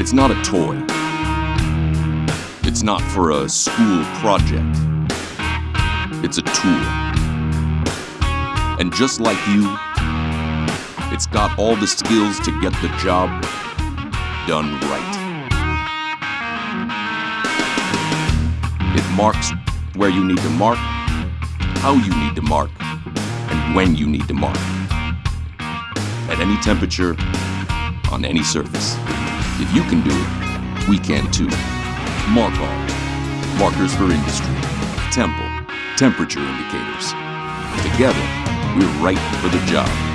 It's not a toy. It's not for a school project. It's a tool. And just like you, it's got all the skills to get the job done right. It marks where you need to mark, how you need to mark, and when you need to mark. At any temperature, on any surface. If you can do it, we can too. Markal. Markers for industry. Tempil. Temperature indicators. Together, we're right for the job.